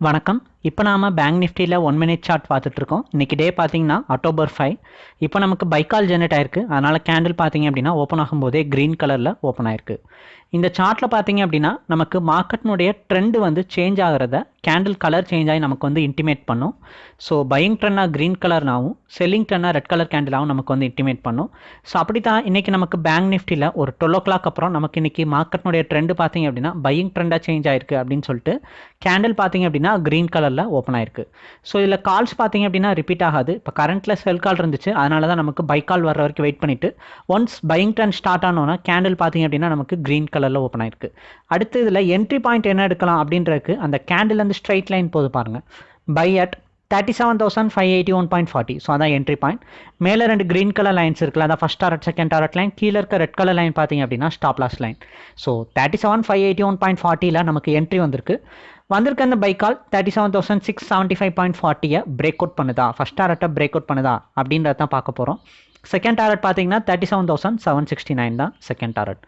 வணக்கம். இப்போ நாம பேங்க் நிஃப்டியில் ஒன் மினிட் சார்ட் பார்த்துட்ருக்கோம். இன்றைக்கி டே பார்த்தீங்கன்னா அக்டோபர் ஃபைவ் இப்போ நமக்கு பைக்கால் ஜெனரேட் ஆயிருக்கு. அதனால் கேண்டில் பார்த்தீங்க அப்படின்னா ஓப்பன் ஆகும்போதே க்ரீன் கலரில் ஓப்பன் ஆயிருக்கு. இந்த சார்ட்டில் பார்த்தீங்க அப்படின்னா நமக்கு மார்க்கெட்னுடைய ட்ரெண்டு வந்து சேஞ்ச் ஆகிறத கேண்டில் கலர் சேஞ்ச் ஆகி நமக்கு வந்து இன்டிமேட் பண்ணும். ஸோ பையிங் ட்ரெண்டாக க்ரீன் கலர்னாவும் செல்லிங் ட்ரெண்டாக ரெட் கலர் கேண்டிலாகவும் நமக்கு வந்து இன்டிமேட் பண்ணும். ஸோ அப்படி தான் இன்றைக்கி நமக்கு பேங்க் நிஃப்டியில் ஒரு டுவெல் ஓ கிளாக் அப்புறம் நமக்கு இன்றைக்கி மார்க்கெட்னுடைய ட்ரெண்டு பார்த்தீங்க அப்படின்னா பையிங் ட்ரெண்டாக சேஞ்ச் ஆயிருக்கு அப்படின்னு சொல்லிட்டு கேண்டில் பார்த்தீங்க அப்படின்னா க்ரீன் கலர் கலரில் ஓப்பன் ஆயிருக்கு. ஸோ இதில் கால்ஸ் பார்த்தீங்க அப்படின்னா ரிப்பீட் ஆகாது. இப்போ கரண்ட்டில் செல் கால் இருந்துச்சு. அதனால தான் நமக்கு பை கால் வர வரைக்கும் வெயிட் பண்ணிவிட்டு ஒன்ஸ் பையிங் ட்ரெண்ட் ஸ்டார்ட் ஆனோன்னா கேண்டில் பார்த்தீங்க அப்படின்னா நமக்கு க்ரீன் கலரில் ஓப்பன் ஆயிருக்கு. அடுத்து இதில் என்ட்ரி பாயிண்ட் என்ன எடுக்கலாம் அப்படின்றதுக்கு அந்த கேண்டில் வந்து ஸ்ட்ரைட் லைன் போது பாருங்கள் buy at thirty seven thousand five eighty one point forty so அதான் என்ட்ரி பாயிண்ட் மேலே ரெண்டு க்ரீன் கலர் லைன்ஸ் இருக்குல்ல அதான் first target second target line கீழே இருக்க ரெட் கலர் லைன் பார்த்தீங்க அப்படின்னா stop loss line so thirty seven five eighty one point ஃபார்ட்டியில் நமக்கு என்ட்ரி வந்திருக்கு. வந்திருக்க அந்த buy call thirty seven thousand six seventy five point ஃபார்ட்டியை break out பண்ணுதா? ஃபஸ்ட் டாரட்டை பிரேக் அவுட் பண்ணுதா? அப்படின்றத தான் பார்க்க போகிறோம் செகண்ட் டாரட் பார்த்தீங்கன்னா thirty seven thousand seven sixty nine தான் செகண்ட் டாரட்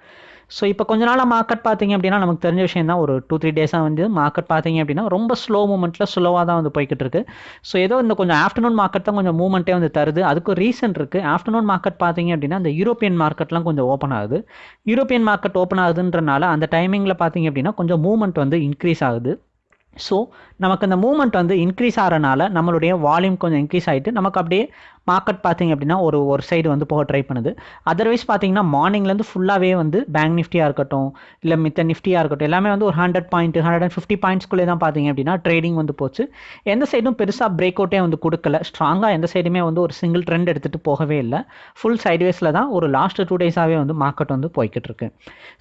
ஸோ இப்போ கொஞ்ச நாளாக மார்க்கெட் பார்த்தீங்க அப்படின்னா நமக்கு தெரிஞ்ச விஷயம் தான். ஒரு டூ த்ரீ டேஸாக வந்து மார்க்கெட் பார்த்தீங்க அப்படின்னா ரொம்ப ஸ்லோ மூமெண்ட்டில் ஸ்லோவாக தான் வந்து போய்கிட்டு இருக்கு. ஸோ ஏதோ இந்த கொஞ்சம் ஆஃப்டர்நூன் மார்க்கெட் தான் கொஞ்சம் மூமெண்ட்டே வந்து தருது. அதுக்கு ரீசன் இருக்குது ஆஃப்டர்நூன் மார்க்கெட் பார்த்தீங்க அப்படின்னா அந்த யூரோப்பியன் மார்க்கெட்லாம் கொஞ்சம் ஓப்பன் ஆகுது. யூரோப்பியன் மார்க்கெட் ஓப்பன் ஆகுதுன்றனால அந்த டைமிங்கில் பார்த்தீங்க அப்படின்னா கொஞ்சம் மூமெண்ட் வந்து இன்க்ரீஸ் ஆகுது. ஸோ நமக்கு அந்த மூமெண்ட் வந்து இன்க்ரீஸ் ஆகிறனால நம்மளுடைய வால்யூம் கொஞ்சம் இன்க்ரீஸ் ஆகிட்டு நமக்கு அப்படியே மார்க்கெட் பார்த்தீங்க அப்படின்னா ஒரு ஒரு சைடு வந்து போக ட்ரை பண்ணுது. அதர்வைஸ் பார்த்தீங்கன்னா மார்னிங்லேருந்து ஃபுல்லாகவே வந்து பேங்க் நிஃப்டியாக இருக்கட்டும் இல்லை மித்த நிஃப்டியாக இருக்கட்டும் எல்லாமே வந்து ஒரு hundred point hundred and fifty பாயிண்ட்ஸ்குள்ளே தான் பார்த்தீங்க அப்படின்னா ட்ரேடிங் வந்து போச்சு. எந்த சைடும் பெருசாக பிரேக் அவுட்டே வந்து கொடுக்கல. ஸ்ட்ராங்காக எந்த சைடுமே வந்து ஒரு சிங்கிள் ட்ரெண்ட் எடுத்துகிட்டு போகவே இல்லை. ஃபுல் சைட்வேஸில் தான் ஒரு லாஸ்ட் டூ டேஸாகவே வந்து மார்க்கெட் வந்து போய்கிட்டு இருக்கு.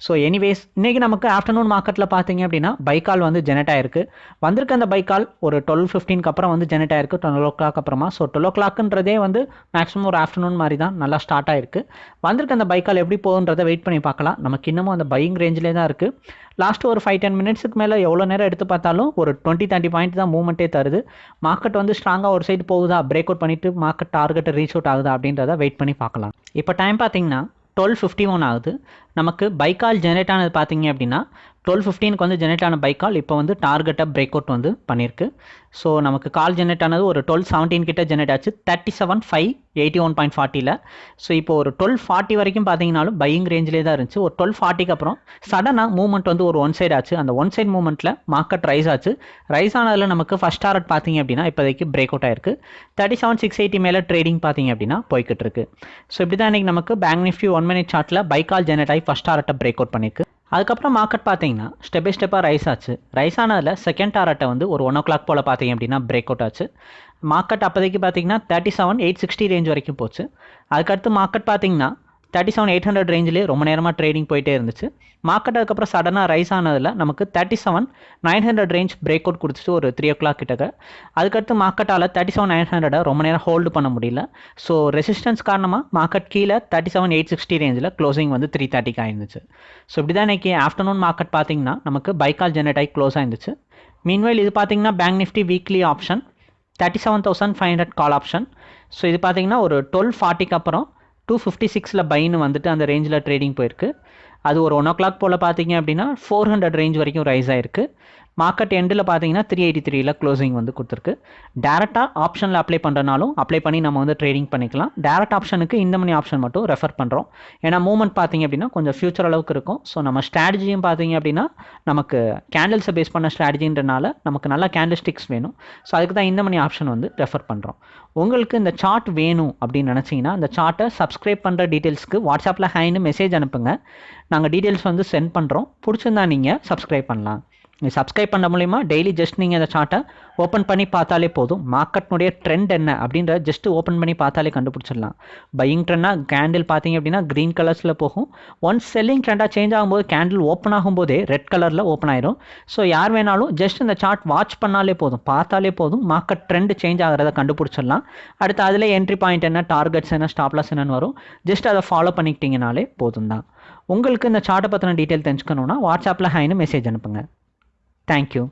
ஸோ எனிவேஸ் இன்றைக்கி நமக்கு ஆஃப்டர்நூன் மார்க்கெட்டில் பார்த்தீங்க அப்படின்னா பைக்கால் வந்து ஜெனரேட் ஆயிருக்கு. வந்திருக்க அந்த பைக்கால் ஒரு டுவெல் ஃபிஃப்டீனுக்கு அப்புறம் வந்து ஜெனரேட் ஆயிருக்கு. டுவெல் ஓ கிளாக் அப்புறமா. ஸோ டுவெல் ஓ கிளாக்ன்றதே வந்து மேக்ஸிமம் ஒரு ஆஃப்டர்நூன் மாதிரி தான் நல்லா ஸ்டார்ட் ஆயிருக்கு. வந்திருக்க அந்த பைக்கால் எப்படி போகுன்றதை வெயிட் பண்ணி பார்க்கலாம். நமக்கு இன்னமும் அந்த பையிங் ரேஞ்சிலே தான் இருக்குது லாஸ்ட் ஒரு ஃபைவ் டென் மினிட்ஸுக்கு மேலே எவ்வளோ நேரம் எடுத்து பார்த்தாலும் ஒரு டுவெண்ட்டி தேர்ட்டி பாயிண்ட் தான் மூவ்மெண்ட்டே தருது. மார்க்கெட் வந்து ஸ்ட்ராங்காக ஒரு சைடு போகுதா? பிரேக் அவுட் பண்ணிவிட்டு மார்க்கெட் டார்கெட்டை ரீச் அவுட் ஆகுதா? அப்படின்றத வெயிட் பண்ணி பார்க்கலாம். இப்போ டைம் பார்த்தீங்கன்னா டுவெல் ஃபிஃப்டி ஒன் ஆகுது. நமக்கு பைக்கால் ஜென்ரேட் ஆனது பார்த்தீங்க அப்படின்னா டுவெல் ஃபிஃப்டீனுக்கு வந்து ஜெனரேட் ஆன பைக்கால் இப்போ வந்து டார்கெட்டை பிரேக் அவுட் வந்து பண்ணியிருக்கு ஸோ நமக்கு கால் ஜெனரேட் ஆனது ஒரு டுவெல் செவன்டீன் கிட்ட ஜெனரேட் ஆச்சு. Thirty seven five eighty one point ஃபார்ட்டியில் so இப்போ ஒரு டுவெல் ஃபார்ட்டி வரைக்கும் பார்த்தீங்கனாலும் பையிங் ரேஞ்சிலே தான் இருந்துச்சு. ஒரு டுவெல் ஃபார்ட்டிக்கு அப்புறம் சடனாக மூவ்மெண்ட் வந்து ஒரு ஒன் சைடு ஆச்சு. அந்த ஒன் சைட் மூவ்மெண்ட்டில் மார்க்கெட் ரைஸ் ஆச்சு. ரைஸ் ஆனதில் நமக்கு ஃபஸ்ட் டாரட் பார்த்தீங்க அப்படின்னா இப்போதைக்கு பிரேக் அவுட் ஆயிருக்கு. தேர்ட்டி செவன் சிக்ஸ் எயிட்டி மேலே ட்ரேடிங் பார்த்தீங்க அப்படின்னா போய்கிட்டு இருக்கு. ஸோ இப்படி தான் இன்றைக்கி நமக்கு பேங்க் நிஃப்டி ஒன் மினிட் சார்ட்டில் பைக்கால் ஜெனரேட் ஆகி ஃபஸ்ட் டாரட்டை பிரேக் அவுட் பண்ணியிருக்கு அதுக்கப்புறம் மார்க்கெட் பார்த்தீங்கன்னா ஸ்டெப் பை ஸ்டெப்பாக ரைஸ் ஆச்சு. ரைஸ் ஆனதில் செகண்ட் டாரட்டை வந்து ஒரு ஒன் ஓ கிளாக் போல் பார்த்தீங்க அப்படின்னா பிரேக் அவுட் ஆச்சு. மார்க்கெட் அப்போதைக்கு பார்த்தீங்கன்னா thirty seven eight sixty range வரைக்கும் போச்சு. அதுக்கடுத்து மார்க்கெட் பார்த்தீங்கன்னா தேர்ட்டி செவன் எயிட் ஹண்ட்ரட் ரேஞ்சிலே ரொம்ப நேரமாக ட்ரேடிங் போயிட்டே இருந்துச்சு. மார்க்கெட் அதுக்கப்புறம் சடனாக ரைஸ் ஆனதில் நமக்கு thirty seven nine hundred range break out கொடுத்துட்டு ஒரு த்ரீ ஓ கிளாக் கிட்டக்க. அதுக்கடுத்து மார்க்கெட்டால் தேர்ட்டி செவன் நைன் ஹண்ட்ரடை ரொம்ப நேரம் ஹோல்டு பண்ண முடியல. ஸோ ரெசிஸ்டன்ஸ் காரணமாக மார்க்கெட் கீழே தேர்ட்டி செவன் எயிட் சிக்ஸ்டி ரேஞ்சில் க்ளோசிங் வந்து த்ரீ தேர்ட்டிக்கு ஆயிருந்துச்சு. ஸோ இப்படி தான் இன்றைக்கி ஆஃப்டர்நூன் மார்க்கெட் பார்த்தீங்கன்னா நமக்கு பைக்கால் ஜெனரேட் ஆகி க்ளோஸ் ஆயிருந்துச்சு. மீன்வைல் இது பார்த்தீங்கன்னா bank Nifty weekly option thirty seven thousand five hundred call option so இது பார்த்தீங்கன்னா ஒரு டுவெல் ஃபார்ட்டிக்கு அப்புறம் டூ ஃபிஃப்டி சிக்ஸில் பைன்னு வந்துட்டு அந்த ரேஞ்சில் ட்ரேடிங் போயிருக்கு. அது ஒரு ஒன் ஓ கிளாக் போல் பார்த்தீங்க அப்படின்னா ஃபோர் ஹண்ட்ரட் ரேஞ்ச் வரைக்கும் ரைஸ் ஆயிருக்கு. மார்க்கெட் எண்டில் பார்த்தீங்கன்னா த்ரீ எயிட்டி த்ரீல க்ளோசிங் வந்து கொடுத்துருக்கு. டேரெக்டாக ஆப்ஷனில் அப்ளை பண்ணுறனாலும் அப்ளை பண்ணி நம்ம வந்து ட்ரேடிங் பண்ணிக்கலாம். டேரக்ட் ஆப்ஷனுக்கு இந்த மணி ஆப்ஷன் மட்டும் ரெஃபர் பண்ணுறோம் ஏன்னா மூவ்மெண்ட் பார்த்தீங்க அப்படின்னா கொஞ்சம் ஃபியூச்சர் அளவுக்கு இருக்கும். ஸோ நம்ம ஸ்ட்ராட்டஜியும் பார்த்தீங்க அப்படின்னா நமக்கு கேண்டில்ஸை பேஸ் பண்ண ஸ்ட்ராட்டஜின்றனால நமக்கு நல்லா கேண்டில் ஸ்டிக்ஸ் வேணும். ஸோ அதுக்கு தான் இந்த மணி ஆப்ஷன் வந்து ரெஃபர் பண்ணுறோம் உங்களுக்கு இந்த சார்ட் வேணும் அப்படின்னு நினச்சிங்கன்னா அந்த சார்ட்டை சப்ஸ்கிரைப் பண்ணுற டீட்டெயில்ஸ்க்கு வாட்ஸ்அப்பில் ஹைன்னு மெசேஜ் அனுப்புங்க. நாங்கள் டீட்டெயில்ஸ் வந்து சென்ட் பண்ணுறோம் பிடிச்சிருந்தா நீங்கள் சப்ஸ்கிரைப் பண்ணலாம். சப்ஸ்கிரைப் பண்ண மூலிமா டெய்லி ஜஸ்ட் நீங்கள் அந்த சார்ட்டை ஓப்பன் பண்ணி பார்த்தாலே போதும். மார்க்கெட்னுடைய ட்ரெண்ட் என்ன அப்படின்ற ஜஸ்ட் ஓப்பன் பண்ணி பார்த்தாலே கண்டுபிடிச்சிடலாம். பையிங் ட்ரெண்டாக கேண்டில் பார்த்தீங்க அப்படின்னா க்ரீன் கலர்ஸில் போகும். ஒன்ஸ் செல்லிங் ட்ரெண்டாக சேஞ்ச் ஆகும்போது கேண்டில் ஓப்பன் ஆகும்போதே ரெட் கலரில் ஓப்பன் ஆயிரும். ஸோ யார் வேணாலும் ஜஸ்ட் இந்த சார்ட் வாட்ச் பண்ணாலே போதும். பார்த்தாலே போதும். மார்க்கெட் ட்ரெண்ட் சேஞ்ச் ஆகிறத கண்டுபிடிச்சிடலாம். அடுத்து அதில் என்ட்ரி பாயிண்ட் என்ன டார்கெட்ஸ் என்ன ஸ்டாப்லாஸ் என்னன்னு வரும். ஜஸ்ட் அதை ஃபாலோ பண்ணிக்கிட்டீங்கனாலே போதும் தான் உங்களுக்கு இந்த சார்ட்டை பற்றின டீட்டெயில் தெரிஞ்சுக்கணுன்னா வாட்ஸ்அப்பில் ஹைன்னு மெசேஜ் அனுப்புங்க. Thank you.